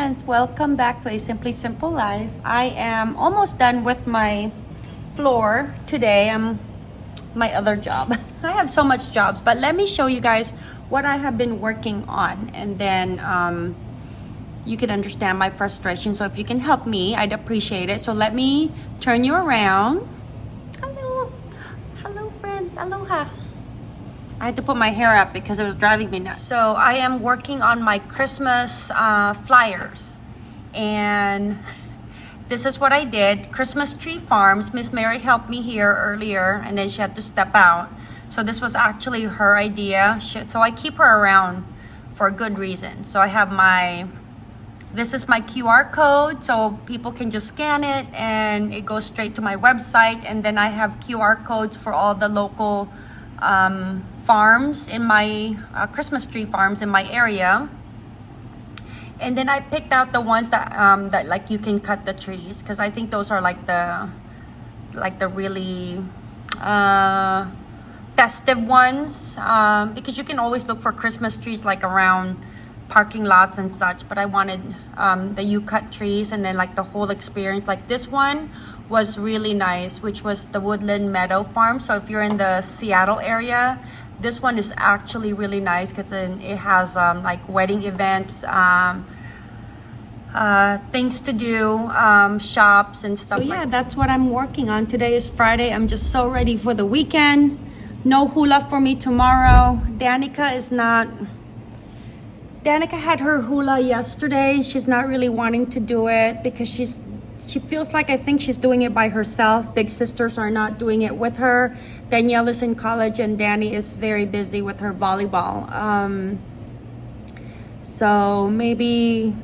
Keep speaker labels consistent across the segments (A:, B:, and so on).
A: friends welcome back to a simply simple life. I am almost done with my floor today. I'm my other job. I have so much jobs but let me show you guys what i have been working on and then um, you can understand my frustration. So if you can help me i'd appreciate it. So let me turn you around. Hello. Hello friends. Aloha I had to put my hair up because it was driving me nuts. So I am working on my Christmas uh, flyers. And this is what I did. Christmas Tree Farms. Miss Mary helped me here earlier and then she had to step out. So this was actually her idea. She, so I keep her around for a good reason. So I have my, this is my QR code. So people can just scan it and it goes straight to my website. And then I have QR codes for all the local um, farms in my uh, Christmas tree farms in my area. And then I picked out the ones that um, that like you can cut the trees because I think those are like the like the really uh, festive ones um, because you can always look for Christmas trees like around parking lots and such but I wanted um, the you cut trees and then like the whole experience like this one was really nice which was the Woodland Meadow Farm so if you're in the Seattle area this one is actually really nice because it has um, like wedding events um, uh, things to do um, shops and stuff so yeah like that's what I'm working on. Today is Friday. I'm just so ready for the weekend. No hula for me tomorrow. Danica is not Danica had her hula yesterday. She's not really wanting to do it because she's she feels like I think she's doing it by herself. Big sisters are not doing it with her. Danielle is in college and Danny is very busy with her volleyball. Um, so maybe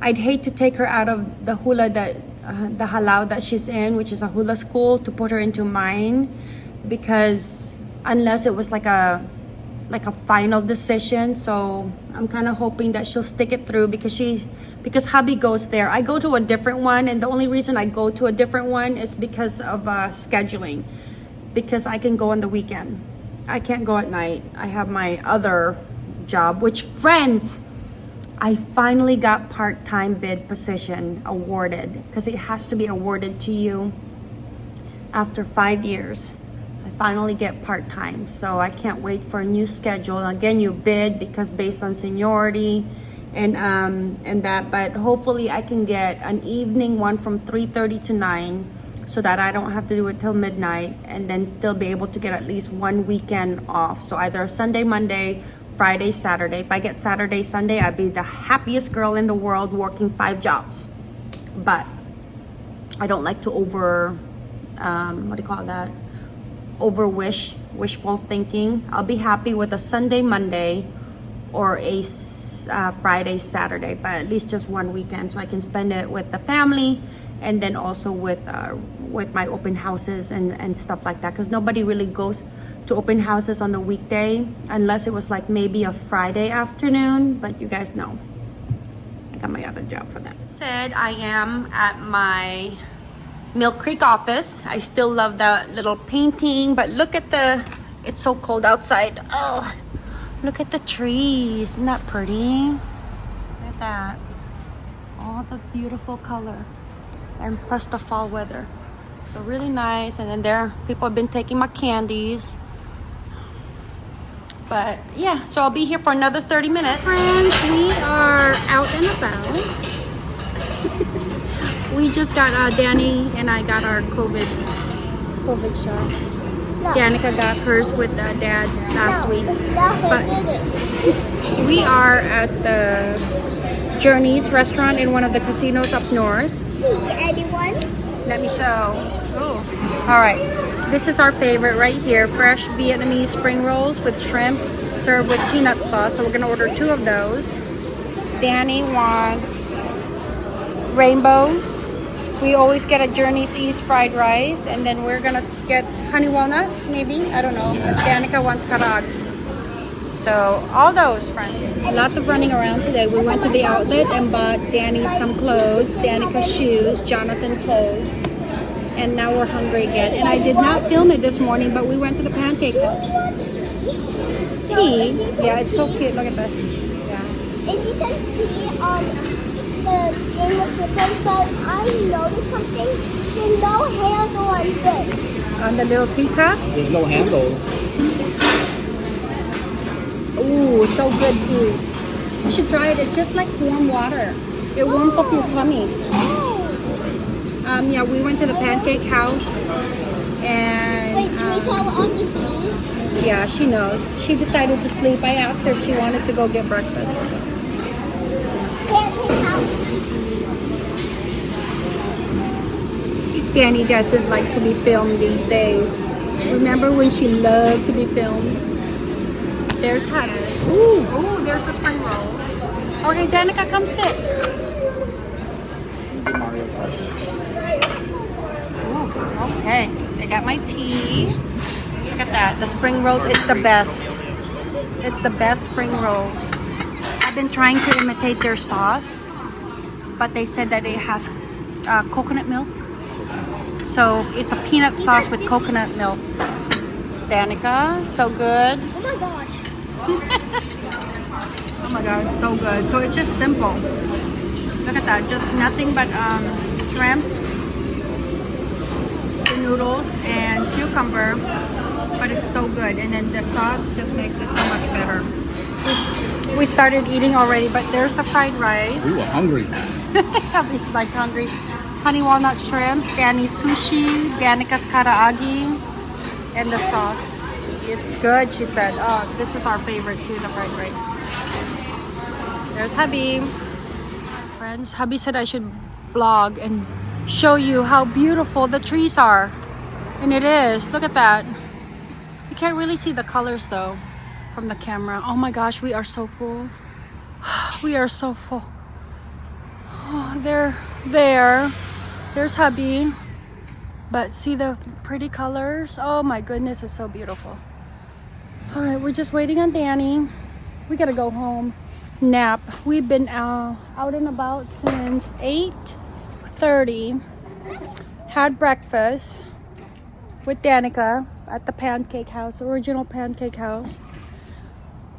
A: I'd hate to take her out of the hula that uh, the halau that she's in, which is a hula school, to put her into mine because unless it was like a like a final decision. So i'm kind of hoping that she'll stick it through because she because hubby goes there. I go to a different one and the only reason i go to a different one is because of uh, scheduling. Because i can go on the weekend. I can't go at night. I have my other job which friends i finally got part-time bid position awarded. Because it has to be awarded to you after five years finally get part-time so i can't wait for a new schedule. Again you bid because based on seniority and um and that but hopefully i can get an evening one from 3:30 to 9 so that i don't have to do it till midnight and then still be able to get at least one weekend off. So either sunday monday friday saturday. If i get saturday sunday i'd be the happiest girl in the world working five jobs. But i don't like to over um what do you call that over wish wishful thinking i'll be happy with a sunday monday or a uh, friday saturday but at least just one weekend so i can spend it with the family and then also with uh, with my open houses and and stuff like that because nobody really goes to open houses on the weekday unless it was like maybe a friday afternoon but you guys know. I got my other job for that. Said i am at my Mill Creek office. I still love that little painting, but look at the, it's so cold outside. Oh, look at the trees. Isn't that pretty? Look at that. All the beautiful color. And plus the fall weather. So really nice. And then there, people have been taking my candies. But yeah, so I'll be here for another 30 minutes. Friends, we are out and about we just got uh, Danny and I got our COVID COVID shot. No. Danica got hers with uh, dad last no, week. But we are at the Journeys restaurant in one of the casinos up north.
B: Tea, anyone?
A: Let me show. Oh, all right. This is our favorite right here. Fresh Vietnamese spring rolls with shrimp served with peanut sauce. So we're gonna order two of those. Danny wants rainbow we always get a Journeys East fried rice and then we're gonna get honey walnut maybe? I don't know. Danica wants karag so all those friends. Lots of running around today. We went to the outlet and bought Danny some clothes Danica shoes Jonathan clothes and now we're hungry again. And I did not film it this morning but we went to the pancake house. Tea. Yeah it's so cute. Look at this
B: yeah and you can um the Game of Chicken, but I noticed something. There's no handle on this.
A: On the little teacup.
C: There's no handles.
A: Ooh, so good too. You should try it. It's just like warm water. It warms up your tummy.
B: Oh.
A: Um, yeah, we went to the pancake house, and
B: Wait, can we
A: um,
B: tell Auntie B?
A: yeah, she knows. She decided to sleep. I asked her if she wanted to go get breakfast.
B: Pancake house.
A: Danny doesn't like to be filmed these days. Remember when she loved to be filmed? There's Hannah. Ooh, ooh, there's the spring roll. Okay, Danica, come sit. Ooh, okay, so I got my tea. Look at that, the spring rolls. It's the best. It's the best spring rolls. I've been trying to imitate their sauce, but they said that it has uh, coconut milk. So it's a peanut sauce with coconut milk. Danica, so good.
B: Oh my gosh.
A: Oh my god, it's so good. So it's just simple. Look at that, just nothing but um, shrimp, the noodles, and cucumber. But it's so good, and then the sauce just makes it so much better. We, we started eating already, but there's the fried rice.
C: We were hungry.
A: He's like hungry. Honey walnut shrimp, Danny's sushi, Danica's karaage, and the sauce. It's good, she said. Oh, this is our favorite too, the fried rice. There's hubby. Friends, hubby said I should vlog and show you how beautiful the trees are. And it is. Look at that. You can't really see the colors though from the camera. Oh my gosh, we are so full. We are so full. Oh, they're there. There's hubby. But see the pretty colors? Oh my goodness, it's so beautiful. All right, we're just waiting on Danny. We gotta go home. Nap. We've been uh, out and about since 8.30. Had breakfast with Danica at the Pancake House, original Pancake House.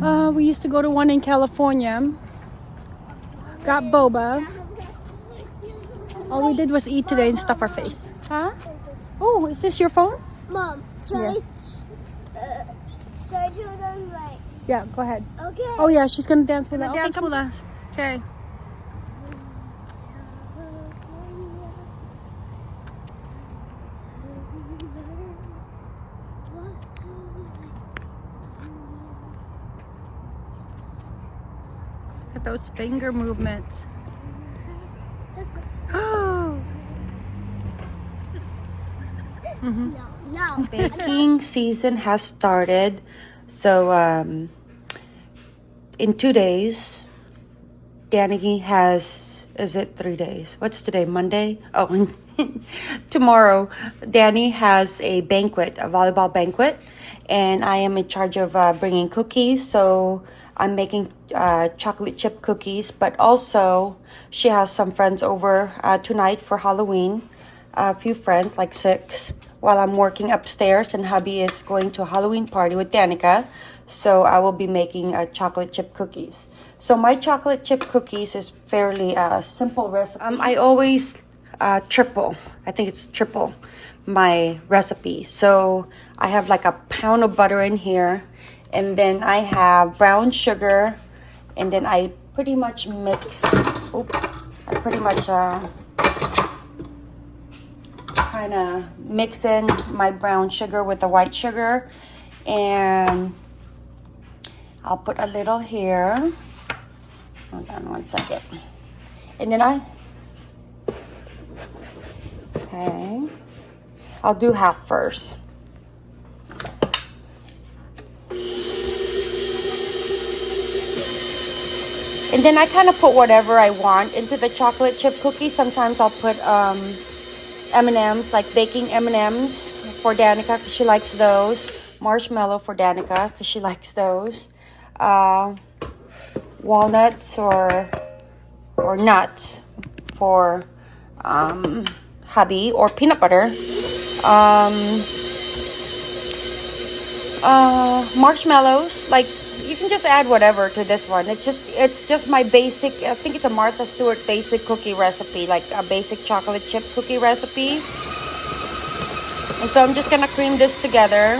A: Uh, we used to go to one in California. Got boba. All we did was eat today and stuff our face. Huh? Oh, is this your phone?
B: Mom,
A: Yeah.
B: uh, try to them right.
A: Yeah, go ahead.
B: Okay.
A: Oh yeah, she's gonna dance with us.
D: Dance
A: come
D: with us. Okay. Look at those finger movements.
B: No, no.
A: Baking season has started. So um, in two days, Danny has, is it three days? What's today? Monday? Oh, tomorrow, Danny has a banquet, a volleyball banquet. And I am in charge of uh, bringing cookies. So I'm making uh, chocolate chip cookies. But also, she has some friends over uh, tonight for Halloween a few friends, like six, while I'm working upstairs, and hubby is going to a Halloween party with Danica. So I will be making uh, chocolate chip cookies. So my chocolate chip cookies is fairly uh, simple recipe. Um, I always uh, triple. I think it's triple my recipe. So I have like a pound of butter in here, and then I have brown sugar, and then I pretty much mix. Oop, I pretty much uh, kind of mix in my brown sugar with the white sugar. And I'll put a little here. Hold on one second. And then I okay. I'll do half first. And then I kind of put whatever I want into the chocolate chip cookie. Sometimes I'll put um M&Ms, like baking M&Ms for Danica because she likes those. Marshmallow for Danica because she likes those. Uh, walnuts or or nuts for um, hubby or peanut butter. Um, uh, marshmallows, like can just add whatever to this one. It's just it's just my basic. I think it's a Martha Stewart basic cookie recipe, like a basic chocolate chip cookie recipe. And so I'm just gonna cream this together.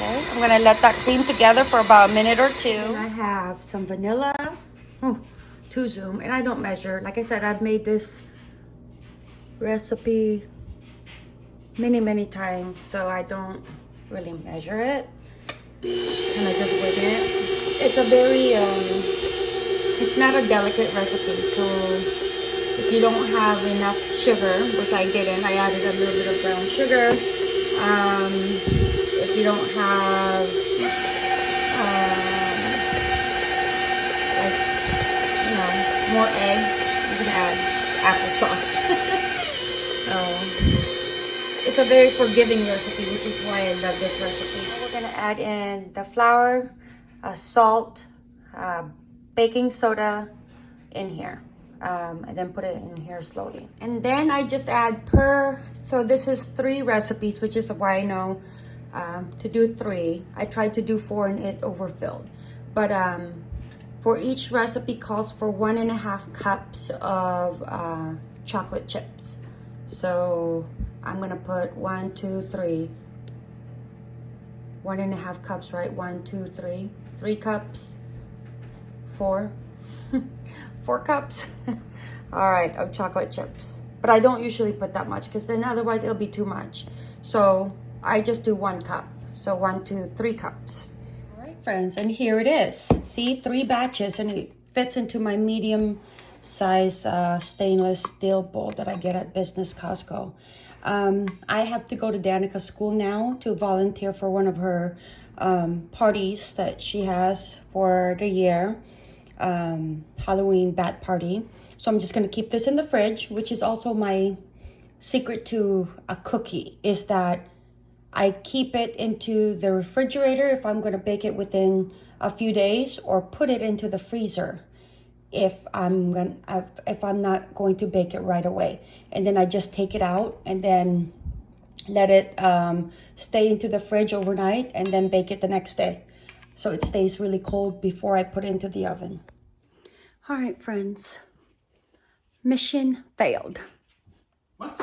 A: Okay, I'm gonna let that cream together for about a minute or two. And I have some vanilla, Ooh, two zoom, and I don't measure. Like I said, I've made this recipe many, many times, so I don't really measure it. And I just wing it. It's a very, um, it's not a delicate recipe, so if you don't have enough sugar, which I didn't, I added a little bit of brown sugar. Um, if you don't have, um, like, you know, more eggs, you can add applesauce. so, it's a very forgiving recipe, which is why I love this recipe. Now we're gonna add in the flour, uh, salt, uh, baking soda in here. Um, and then put it in here slowly. And then I just add per, so this is three recipes, which is why I know um, to do three. I tried to do four and it overfilled. But um, for each recipe calls for one and a half cups of uh, chocolate chips. So I'm gonna put one, two, three, one and a half cups, right? One, two, three, three cups, four, four cups, all right, of chocolate chips. But I don't usually put that much because then otherwise it'll be too much. So I just do one cup. So one, two, three cups. All right, friends, and here it is. See, three batches, and it fits into my medium size uh, stainless steel bowl that I get at Business Costco. Um, I have to go to Danica's school now to volunteer for one of her um, parties that she has for the year, um, Halloween bat party. So I'm just gonna keep this in the fridge, which is also my secret to a cookie, is that I keep it into the refrigerator if I'm going to bake it within a few days or put it into the freezer if I'm gonna if I'm not going to bake it right away. And then I just take it out and then let it um, stay into the fridge overnight and then bake it the next day. So it stays really cold before I put it into the oven. All right, friends. Mission failed.
C: What?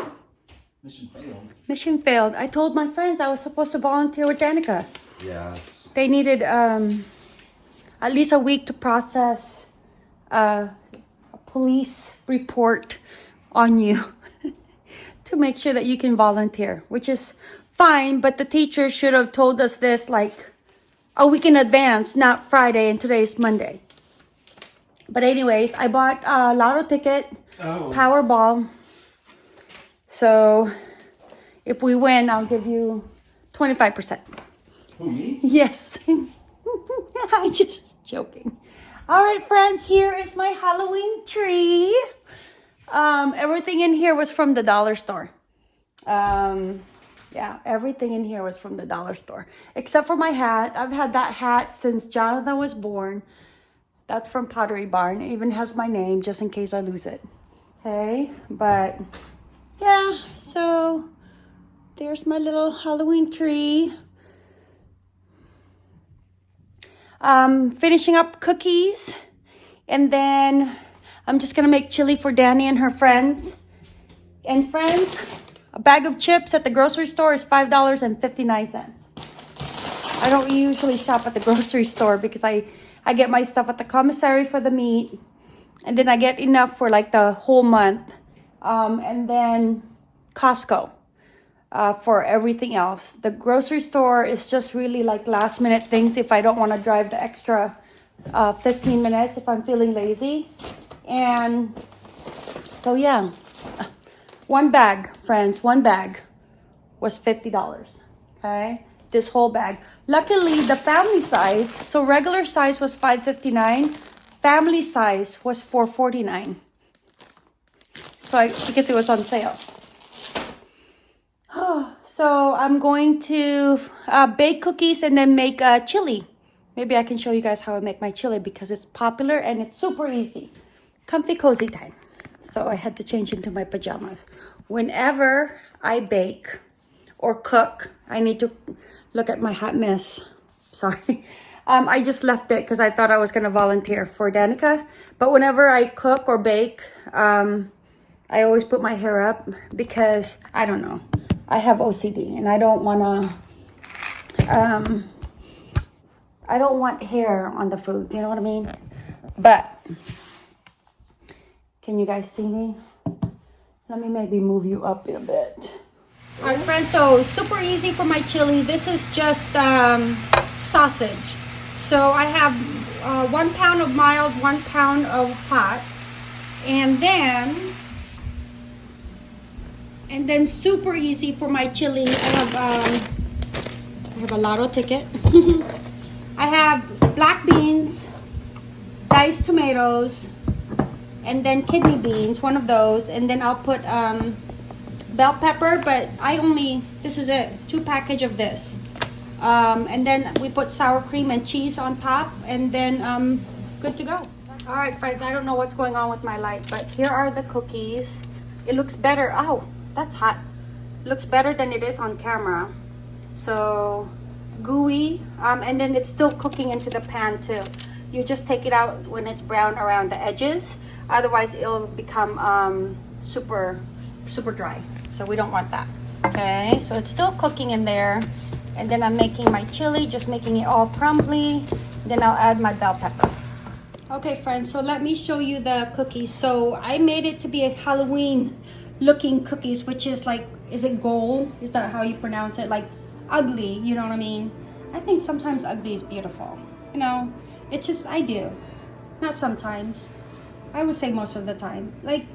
C: Mission failed.
A: Mission failed. I told my friends I was supposed to volunteer with Danica.
C: Yes.
A: They needed um, at least a week to process uh, a police report on you to make sure that you can volunteer, which is fine, but the teacher should have told us this like a week in advance, not Friday, and today is Monday. But anyways, I bought a lotto ticket,
C: Oh.
A: Powerball. So if we win, I'll give you 25%.
C: Who me?
A: Yes. I'm just joking. All right, friends, here is my Halloween tree. Um, everything in here was from the dollar store. Um, yeah, everything in here was from the dollar store. Except for my hat. I've had that hat since Jonathan was born. That's from Pottery Barn. It even has my name just in case I lose it. Okay, but yeah, so there's my little Halloween tree. Um, finishing up cookies. And then I'm just gonna make chili for Danny and her friends. And friends, a bag of chips at the grocery store is $5.59. I don't usually shop at the grocery store because I, I get my stuff at the commissary for the meat. And then I get enough for like the whole month. Um, and then Costco uh, for everything else. The grocery store is just really like last minute things if I don't want to drive the extra uh, 15 minutes if I'm feeling lazy. And so, yeah, one bag, friends, one bag was $50. Okay, this whole bag. Luckily, the family size, so regular size was $5.59, family size was $4.49. So, I, because it was on sale. So I'm going to uh, bake cookies and then make uh, chili. Maybe I can show you guys how I make my chili because it's popular and it's super easy. Comfy cozy time. So I had to change into my pajamas. Whenever I bake or cook, I need to Look at my hot mess. Sorry. Um, I just left it because I thought I was going to volunteer for Danica. But whenever I cook or bake, um, I always put my hair up because, I don't know, I have OCD and I don't want to, um, I don't want hair on the food. You know what I mean? But, can you guys see me? Let me maybe move you up a bit. All right, friends, so super easy for my chili. This is just um, sausage. So I have uh, one pound of mild, one pound of hot. And then, and then super easy for my chili. I have, um, I have a lotto ticket. I have black beans, diced tomatoes, and then kidney beans, one of those. And then I'll put um, bell pepper, but I only, this is it, two package of this. Um, and then we put sour cream and cheese on top and then um, good to go. All right, friends, I don't know what's going on with my light, but here are the cookies. It looks better. Oh, that's hot. Looks better than it is on camera. So gooey, um, and then it's still cooking into the pan too. You just take it out when it's brown around the edges. Otherwise, it'll become um, super, super dry. So we don't want that. Okay, so it's still cooking in there. And then I'm making my chili, just making it all crumbly. Then I'll add my bell pepper. Okay, friends, so let me show you the cookies. So I made it to be a Halloween looking cookies, which is like, is it gold? Is that how you pronounce it? Like ugly, you know what I mean? I think sometimes ugly is beautiful. You know, it's just, I do. Not sometimes. I would say most of the time. Like,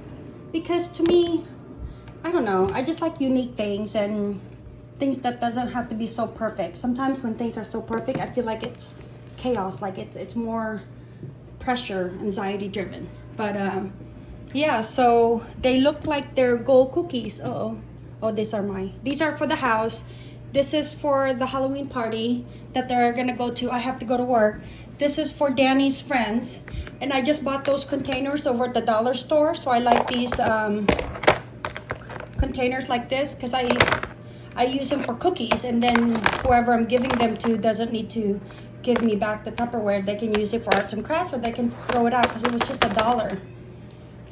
A: because to me, I don't know, I just like unique things and things that doesn't have to be so perfect. Sometimes when things are so perfect, I feel like it's chaos, like it's, it's more pressure, anxiety driven. But um, yeah, so they look like they're gold cookies. Uh oh. Oh, these are my, these are for the house. This is for the Halloween party that they're gonna go to. I have to go to work. This is for Danny's friends. And I just bought those containers over at the dollar store. So I like these um, containers like this because I I use them for cookies and then whoever I'm giving them to doesn't need to give me back the Tupperware. They can use it for arts and crafts or they can throw it out because it was just a dollar.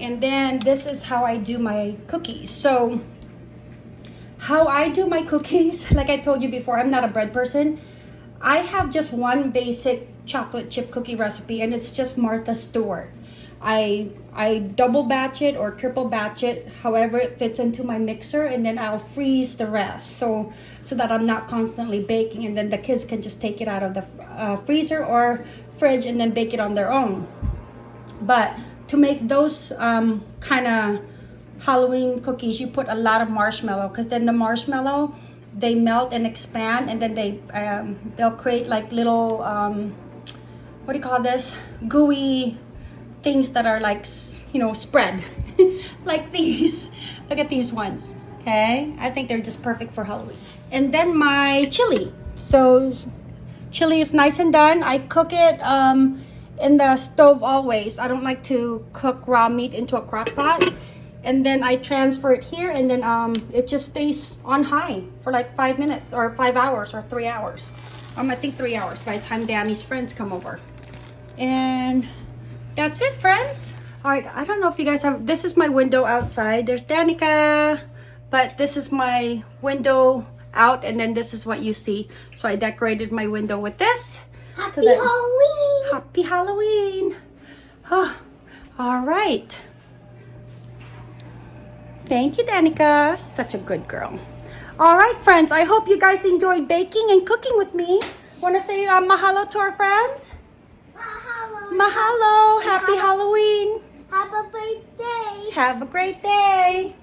A: And then this is how I do my cookies. So how I do my cookies, like I told you before, I'm not a bread person. I have just one basic chocolate chip cookie recipe and it's just Martha Stewart. I I double batch it or triple batch it, however it fits into my mixer, and then I'll freeze the rest so so that I'm not constantly baking, and then the kids can just take it out of the uh, freezer or fridge and then bake it on their own. But to make those um, kind of Halloween cookies, you put a lot of marshmallow because then the marshmallow they melt and expand, and then they um, they'll create like little um, what do you call this? Gooey things that are like you know spread. Like these. Look at these ones okay? I think they're just perfect for halloween. And then my chili. So chili is nice and done. I cook it um in the stove always. I don't like to cook raw meat into a crock pot. And then i transfer it here and then um it just stays on high for like five minutes or five hours or three hours. Um i think three hours by the time danny's friends come over. And that's it friends. All right i don't know if you guys have this is my window outside. There's danica but this is my window out and then this is what you see. So i decorated my window with this.
B: Happy
A: so that-
B: Halloween!
A: Happy halloween. Huh. all right. Thank you danica. Such a good girl. All right friends. I hope you guys enjoyed baking and cooking with me. Want to say uh, mahalo to our friends?
B: Mahalo!
A: mahalo. Happy halloween.
B: Have a great day!
A: have a great day